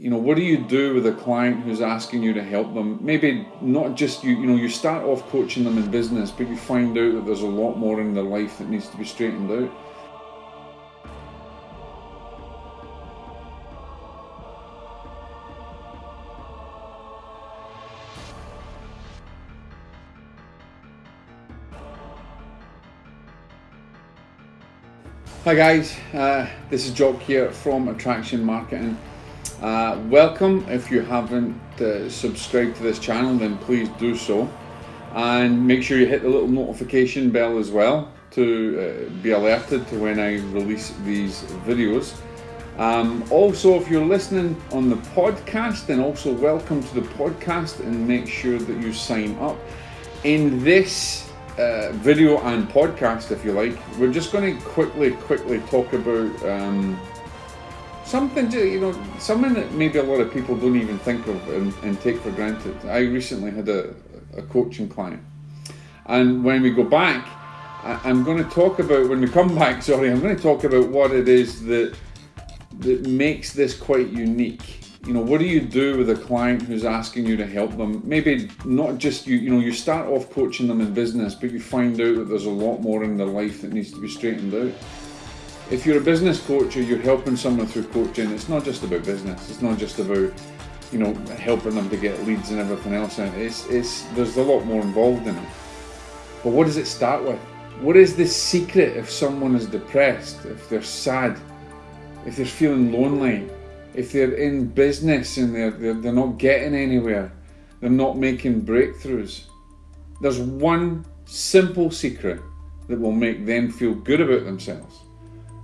you know, what do you do with a client who's asking you to help them? Maybe not just you, you know, you start off coaching them in business, but you find out that there's a lot more in their life that needs to be straightened out. Hi guys, uh, this is Jock here from Attraction Marketing. Uh, welcome. If you haven't uh, subscribed to this channel, then please do so. And make sure you hit the little notification bell as well to uh, be alerted to when I release these videos. Um, also, if you're listening on the podcast, then also welcome to the podcast and make sure that you sign up. In this uh, video and podcast, if you like. We're just going to quickly, quickly talk about um, something, to, you know, something that maybe a lot of people don't even think of and, and take for granted. I recently had a, a, coaching client, and when we go back, I, I'm going to talk about when we come back. Sorry, I'm going to talk about what it is that that makes this quite unique you know what do you do with a client who's asking you to help them maybe not just you you know you start off coaching them in business but you find out that there's a lot more in their life that needs to be straightened out if you're a business coach or you're helping someone through coaching it's not just about business. It's not just about you know helping them to get leads and everything else and it's it's there's a lot more involved in it. But what does it start with? What is the secret if someone is depressed if they're sad if they're feeling lonely if they're in business and they're, they're, they're not getting anywhere, they're not making breakthroughs, there's one simple secret that will make them feel good about themselves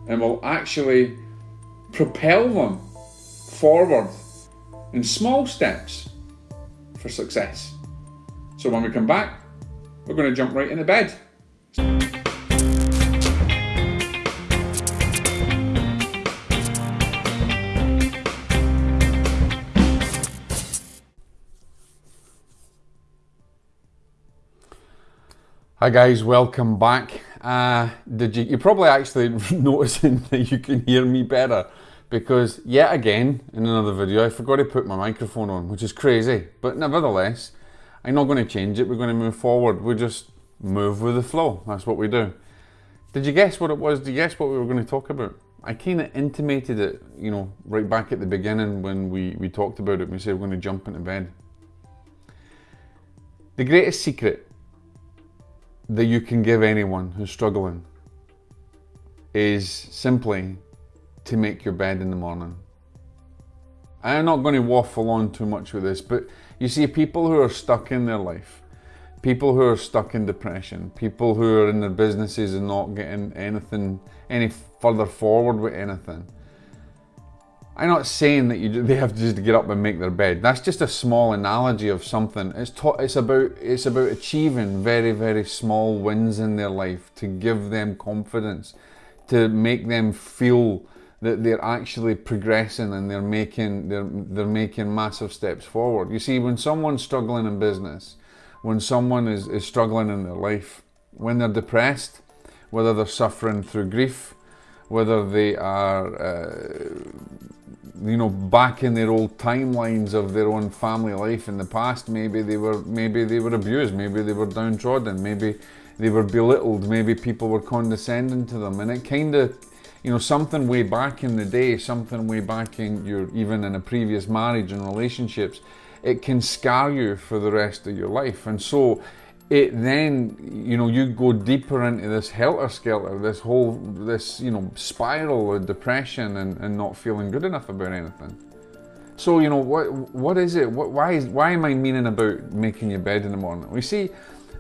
and will actually propel them forward in small steps for success. So when we come back, we're going to jump right into bed. Hi guys, welcome back. Uh, did you, you're probably actually noticing that you can hear me better because yet again in another video I forgot to put my microphone on, which is crazy, but nevertheless, I'm not going to change it, we're going to move forward, we just move with the flow, that's what we do. Did you guess what it was? Did you guess what we were going to talk about? I kind of intimated it, you know, right back at the beginning when we, we talked about it, we said we're going to jump into bed. The greatest secret that you can give anyone who's struggling is simply to make your bed in the morning. I'm not going to waffle on too much with this, but you see, people who are stuck in their life, people who are stuck in depression, people who are in their businesses and not getting anything any further forward with anything, I'm not saying that you they have to just get up and make their bed. That's just a small analogy of something. It's it's about it's about achieving very very small wins in their life to give them confidence, to make them feel that they're actually progressing and they're making they're they're making massive steps forward. You see, when someone's struggling in business, when someone is, is struggling in their life, when they're depressed, whether they're suffering through grief, whether they are uh, you know back in their old timelines of their own family life in the past. Maybe they were maybe they were abused. Maybe they were downtrodden. Maybe they were belittled. Maybe people were condescending to them. And it kind of you know something way back in the day something way back in your even in a previous marriage and relationships it can scar you for the rest of your life. And so it then you know you go deeper into this helter skelter this whole this you know spiral of depression and, and not feeling good enough about anything so you know what what is it what, why is why am i meaning about making your bed in the morning we see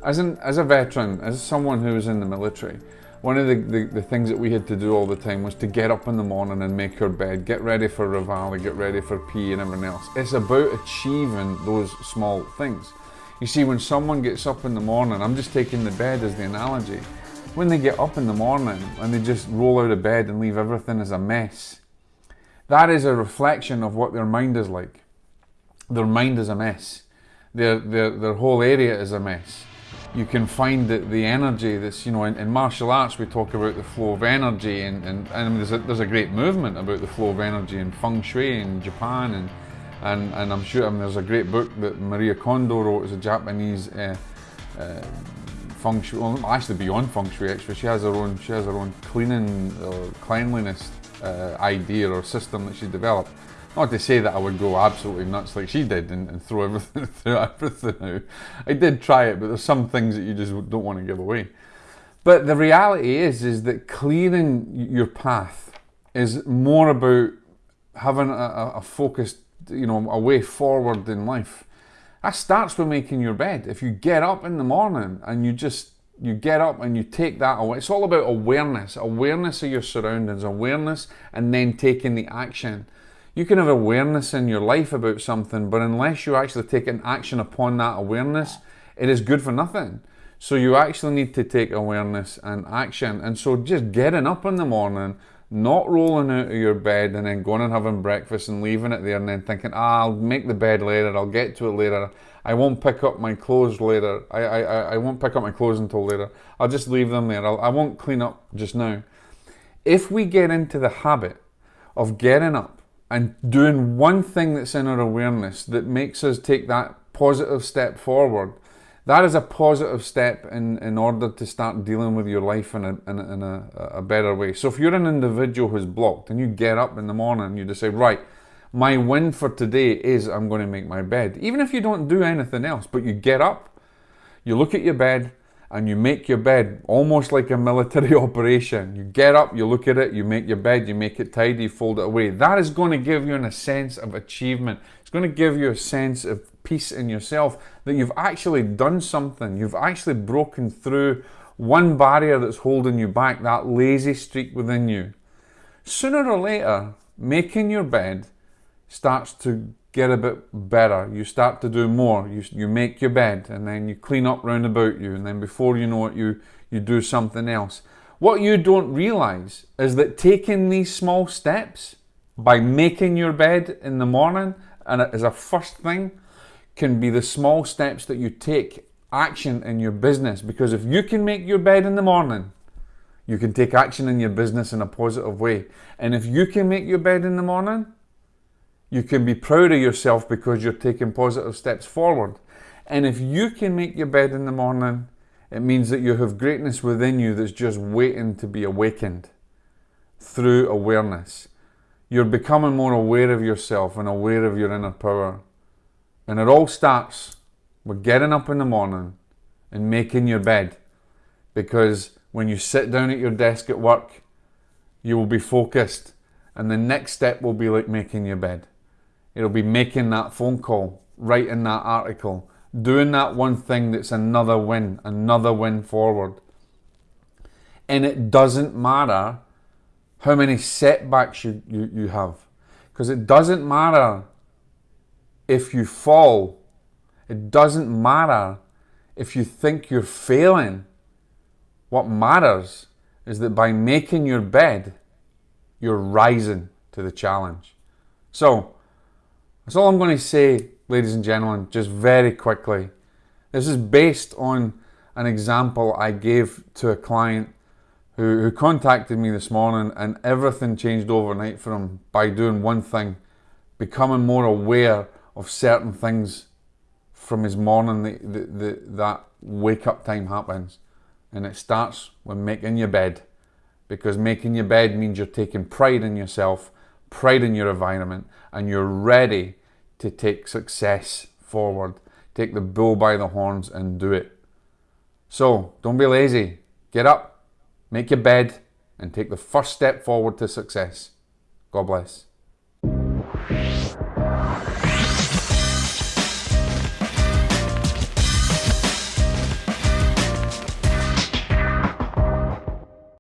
as an as a veteran as someone who was in the military one of the, the, the, things that we had to do all the time was to get up in the morning and make our bed, get ready for Reveille, get ready for P and everything else. It's about achieving those small things. You see, when someone gets up in the morning, I'm just taking the bed as the analogy. When they get up in the morning and they just roll out of bed and leave everything as a mess, that is a reflection of what their mind is like. Their mind is a mess. Their, their, their whole area is a mess. You can find that the energy that's, you know, in, in martial arts we talk about the flow of energy and, and, and there's, a, there's a great movement about the flow of energy in feng shui in Japan and And, and I'm sure I mean, there's a great book that Maria Kondo wrote, it's a Japanese uh, uh, feng shui, well, actually beyond feng shui actually, she has her own, she has her own cleaning or cleanliness uh, idea or system that she developed. Not to say that I would go absolutely nuts like she did and, and throw everything, throw everything out. I did try it, but there's some things that you just don't want to give away. But the reality is, is that clearing your path is more about having a, a focused, you know, a way forward in life. That starts with making your bed. If you get up in the morning and you just you get up and you take that away. It's all about awareness, awareness of your surroundings, awareness, and then taking the action. You can have awareness in your life about something, but unless you actually take an action upon that awareness, it is good for nothing. So you actually need to take awareness and action. And so just getting up in the morning, not rolling out of your bed and then going and having breakfast and leaving it there and then thinking, ah, I'll make the bed later, I'll get to it later. I won't pick up my clothes later. I, I, I won't pick up my clothes until later. I'll just leave them there. I'll, I won't clean up just now. If we get into the habit of getting up and doing one thing that's in our awareness that makes us take that positive step forward, that is a positive step in, in order to start dealing with your life in, a, in, a, in a, a better way. So if you're an individual who's blocked and you get up in the morning and you decide, right, my win for today is I'm going to make my bed. Even if you don't do anything else, but you get up, you look at your bed, and you make your bed almost like a military operation. You get up, you look at it, you make your bed, you make it tidy, fold it away. That is going to give you a sense of achievement. Going to give you a sense of peace in yourself that you've actually done something. You've actually broken through one barrier that's holding you back, that lazy streak within you. Sooner or later, making your bed starts to get a bit better. You start to do more. You, you make your bed and then you clean up round about you and then before you know it, you, you do something else. What you don't realize is that taking these small steps by making your bed in the morning and as a first thing can be the small steps that you take action in your business because if you can make your bed in the morning you can take action in your business in a positive way and if you can make your bed in the morning you can be proud of yourself because you're taking positive steps forward. And if you can make your bed in the morning, it means that you have greatness within you that's just waiting to be awakened through awareness. You're becoming more aware of yourself and aware of your inner power. And it all starts with getting up in the morning and making your bed. Because when you sit down at your desk at work, you will be focused. And the next step will be like making your bed. It'll be making that phone call, writing that article, doing that one thing that's another win, another win forward. And it doesn't matter how many setbacks you, you, you have. Because it doesn't matter if you fall. It doesn't matter if you think you're failing. What matters is that by making your bed, you're rising to the challenge. So, that's all I'm going to say, ladies and gentlemen, just very quickly. This is based on an example I gave to a client who, who contacted me this morning and everything changed overnight for him by doing one thing, becoming more aware of certain things from his morning the, the, the, that wake up time happens. And it starts with making your bed because making your bed means you're taking pride in yourself pride in your environment, and you're ready to take success forward. Take the bull by the horns and do it. So don't be lazy. Get up, make your bed, and take the first step forward to success. God bless.